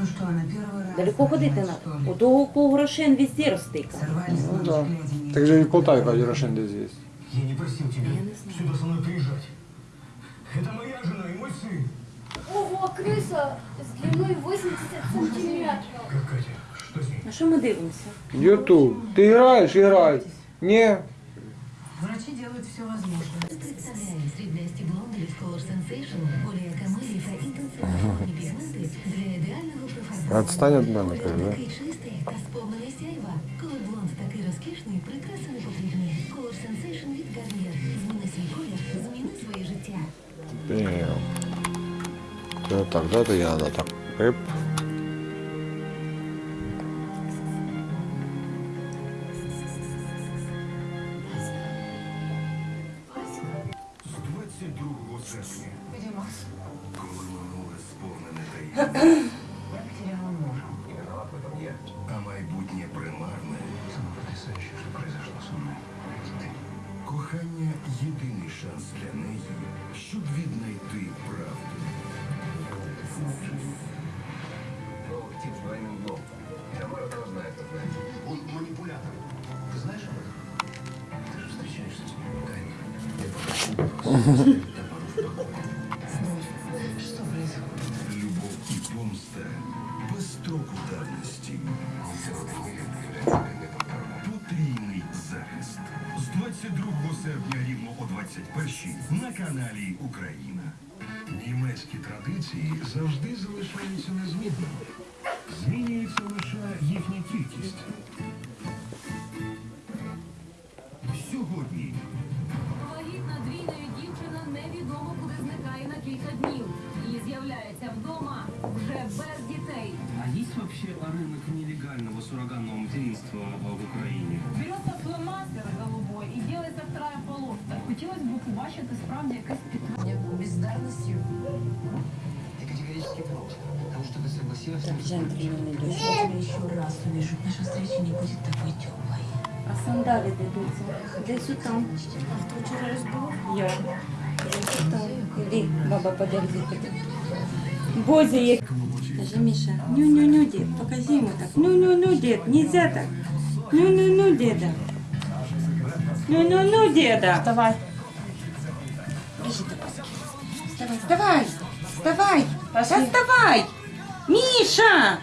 Ну что, на первый раз... Далеко ходити например, надо. что ли? У того кого грошин везде ростика. Сорвались Ну на да. взгляде, Так же и в Полтаве каждый Рошен здесь есть. Я не просил тебя Я не знаю. сюда со мной приезжать. Это моя жена и мой сын. Ого, крыса с длиной 80 сантиметров. Как Катя? Что с ней? На що ми дивимося? Ютуб. Ты играешь? Играй. Не. Врачи делают все возможное. Представляємо сріблясті блонди від Color Sensation, олія та колір, зміни своє життя. Damn. Это так, да, то я надо так. Эп. З 22 серпня, Где Макс? коли минуле сповнене таємниць, Я потеряла мужа. а майбутнє примарне. Самое потрясающее, что произошло со мной. Кохання єдиний шанс для неї, щоб віднайти правду. Тип с двойным дном. Тамара должна это знать. Он манипулятор. Ты знаешь об этом? Ты же встречаешься с ним тайно. Что без строку давності. Потрійний захист. З 22 серпня рівно о 21 на каналі Україна. Німецькі традиції завжди залишаються незмінними. Змінюється лише есть вообще рынок нелегального суррогатного материнства э, в Украине? Береться фломастер голубой і ділиться вторая полоска. Хотілося б побачити справді якесь підтримання. Бездарностью. Я категорически против того, что ты согласилась Так, джентльмен идет. Если я еще раз увижу, наша встреча не будет такой теплой. А сандалі де йдуться? Десь там. А хто вчора розбив? Я. Десь там. Іди, баба, подержи. Бозі як. Скажи, Миша, ню-ню-ню, дед, покажи ему так. Ну-ну-ну, дед, нельзя так. Ну-ну-ну, деда. Ну-ну-ну, деда. Вставай. Бежи. Вставай, вставай. Вставай. Да вставай. Миша!